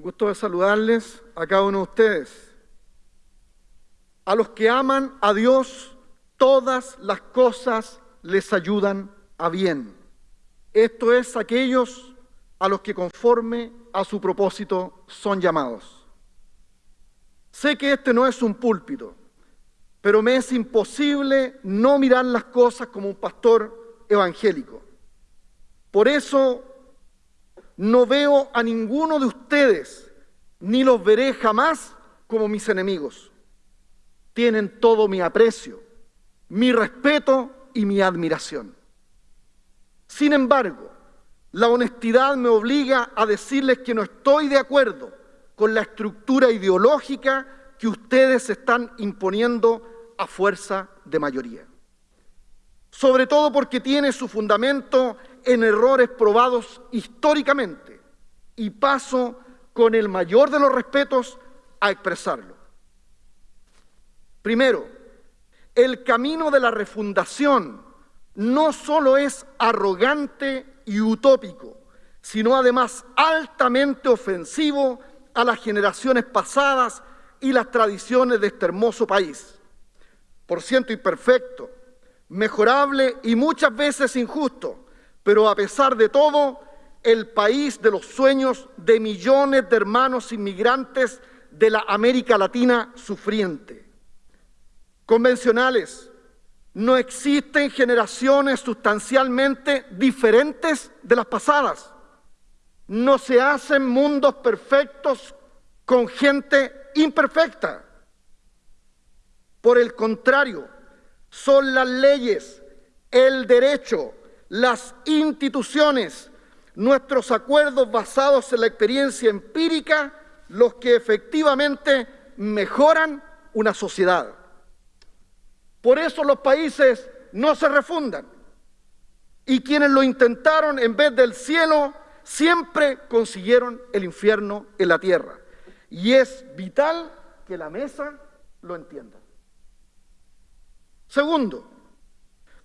Gusto de saludarles a cada uno de ustedes. A los que aman a Dios, todas las cosas les ayudan a bien. Esto es aquellos a los que conforme a su propósito son llamados. Sé que este no es un púlpito, pero me es imposible no mirar las cosas como un pastor evangélico. Por eso no veo a ninguno de ustedes, ni los veré jamás como mis enemigos. Tienen todo mi aprecio, mi respeto y mi admiración. Sin embargo, la honestidad me obliga a decirles que no estoy de acuerdo con la estructura ideológica que ustedes están imponiendo a fuerza de mayoría. Sobre todo porque tiene su fundamento en errores probados históricamente y paso con el mayor de los respetos a expresarlo. Primero, el camino de la refundación no solo es arrogante y utópico, sino además altamente ofensivo a las generaciones pasadas y las tradiciones de este hermoso país. Por ciento imperfecto, mejorable y muchas veces injusto, pero a pesar de todo, el país de los sueños de millones de hermanos inmigrantes de la América Latina sufriente. Convencionales, no existen generaciones sustancialmente diferentes de las pasadas. No se hacen mundos perfectos con gente imperfecta. Por el contrario, son las leyes, el derecho, las instituciones, nuestros acuerdos basados en la experiencia empírica, los que efectivamente mejoran una sociedad. Por eso los países no se refundan. Y quienes lo intentaron en vez del cielo, siempre consiguieron el infierno en la tierra. Y es vital que la mesa lo entienda. Segundo,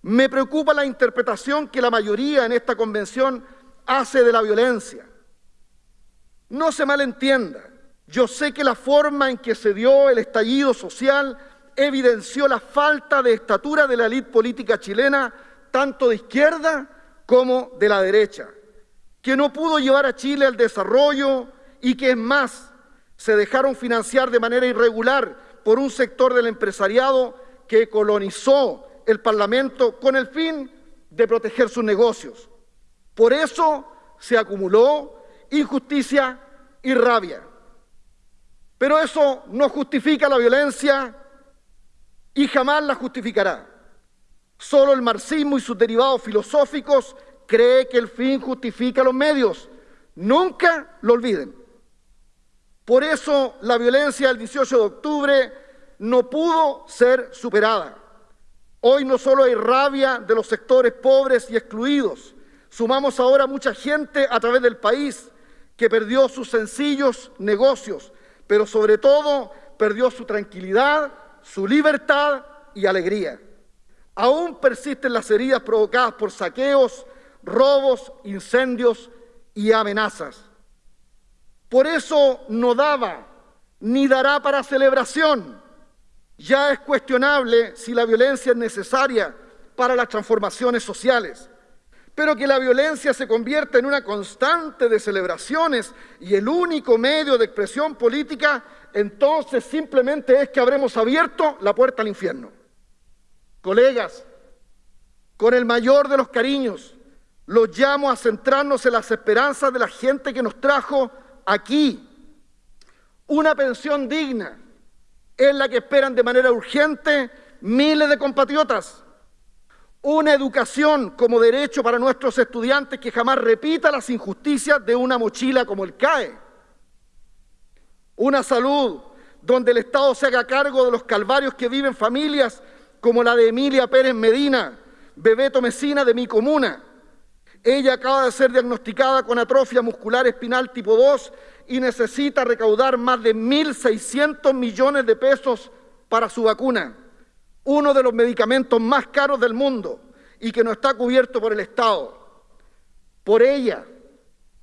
me preocupa la interpretación que la mayoría en esta convención hace de la violencia. No se malentienda, yo sé que la forma en que se dio el estallido social evidenció la falta de estatura de la élite política chilena, tanto de izquierda como de la derecha, que no pudo llevar a Chile al desarrollo y que es más, se dejaron financiar de manera irregular por un sector del empresariado que colonizó el Parlamento con el fin de proteger sus negocios. Por eso se acumuló injusticia y rabia. Pero eso no justifica la violencia y jamás la justificará. Solo el marxismo y sus derivados filosóficos cree que el fin justifica los medios. Nunca lo olviden. Por eso la violencia del 18 de octubre no pudo ser superada. Hoy no solo hay rabia de los sectores pobres y excluidos, sumamos ahora mucha gente a través del país que perdió sus sencillos negocios, pero sobre todo perdió su tranquilidad, su libertad y alegría. Aún persisten las heridas provocadas por saqueos, robos, incendios y amenazas. Por eso no daba ni dará para celebración ya es cuestionable si la violencia es necesaria para las transformaciones sociales, pero que la violencia se convierta en una constante de celebraciones y el único medio de expresión política, entonces simplemente es que habremos abierto la puerta al infierno. Colegas, con el mayor de los cariños, los llamo a centrarnos en las esperanzas de la gente que nos trajo aquí. Una pensión digna, es la que esperan de manera urgente miles de compatriotas. Una educación como derecho para nuestros estudiantes que jamás repita las injusticias de una mochila como el CAE. Una salud donde el Estado se haga cargo de los calvarios que viven familias como la de Emilia Pérez Medina, Bebeto Mesina de mi comuna. Ella acaba de ser diagnosticada con atrofia muscular espinal tipo 2 y necesita recaudar más de 1.600 millones de pesos para su vacuna, uno de los medicamentos más caros del mundo y que no está cubierto por el Estado. Por ella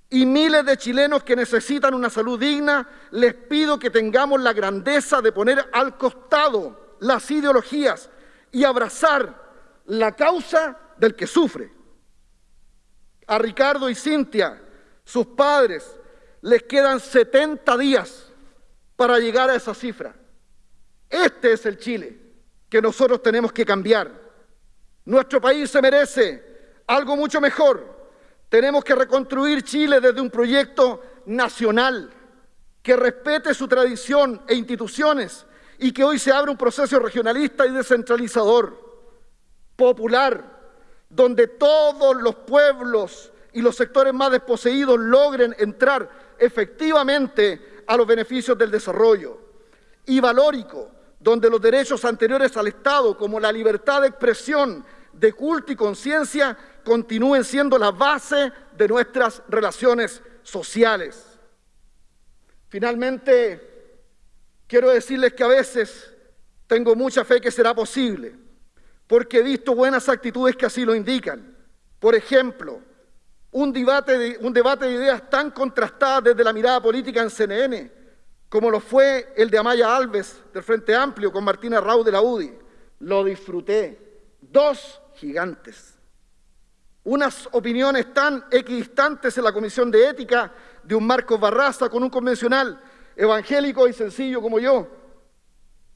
y miles de chilenos que necesitan una salud digna, les pido que tengamos la grandeza de poner al costado las ideologías y abrazar la causa del que sufre. A Ricardo y Cintia, sus padres, les quedan 70 días para llegar a esa cifra. Este es el Chile que nosotros tenemos que cambiar. Nuestro país se merece algo mucho mejor tenemos que reconstruir Chile desde un proyecto nacional que respete su tradición e instituciones y que hoy se abra un proceso regionalista y descentralizador, popular, donde todos los pueblos y los sectores más desposeídos logren entrar efectivamente a los beneficios del desarrollo, y valórico, donde los derechos anteriores al Estado, como la libertad de expresión, de culto y conciencia, continúen siendo la base de nuestras relaciones sociales. Finalmente, quiero decirles que a veces tengo mucha fe que será posible, porque he visto buenas actitudes que así lo indican. Por ejemplo, un debate de, un debate de ideas tan contrastadas desde la mirada política en CNN, como lo fue el de Amaya Alves del Frente Amplio con Martina Rau de la UDI. Lo disfruté. Dos gigantes unas opiniones tan equidistantes en la Comisión de Ética de un Marcos Barraza con un convencional evangélico y sencillo como yo,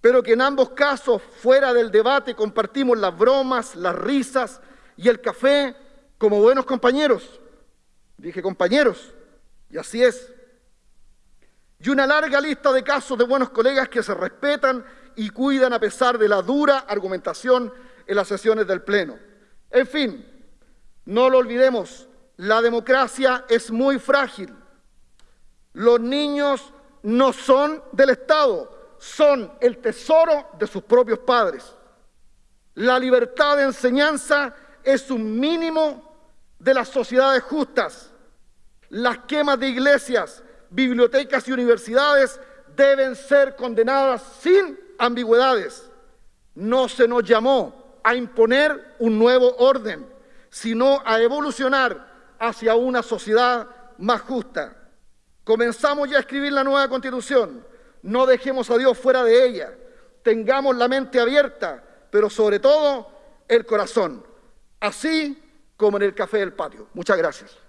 pero que en ambos casos, fuera del debate, compartimos las bromas, las risas y el café como buenos compañeros. Dije compañeros, y así es. Y una larga lista de casos de buenos colegas que se respetan y cuidan a pesar de la dura argumentación en las sesiones del Pleno. En fin, no lo olvidemos, la democracia es muy frágil. Los niños no son del Estado, son el tesoro de sus propios padres. La libertad de enseñanza es un mínimo de las sociedades justas. Las quemas de iglesias, bibliotecas y universidades deben ser condenadas sin ambigüedades. No se nos llamó a imponer un nuevo orden sino a evolucionar hacia una sociedad más justa. Comenzamos ya a escribir la nueva constitución. No dejemos a Dios fuera de ella. Tengamos la mente abierta, pero sobre todo el corazón. Así como en el café del patio. Muchas gracias.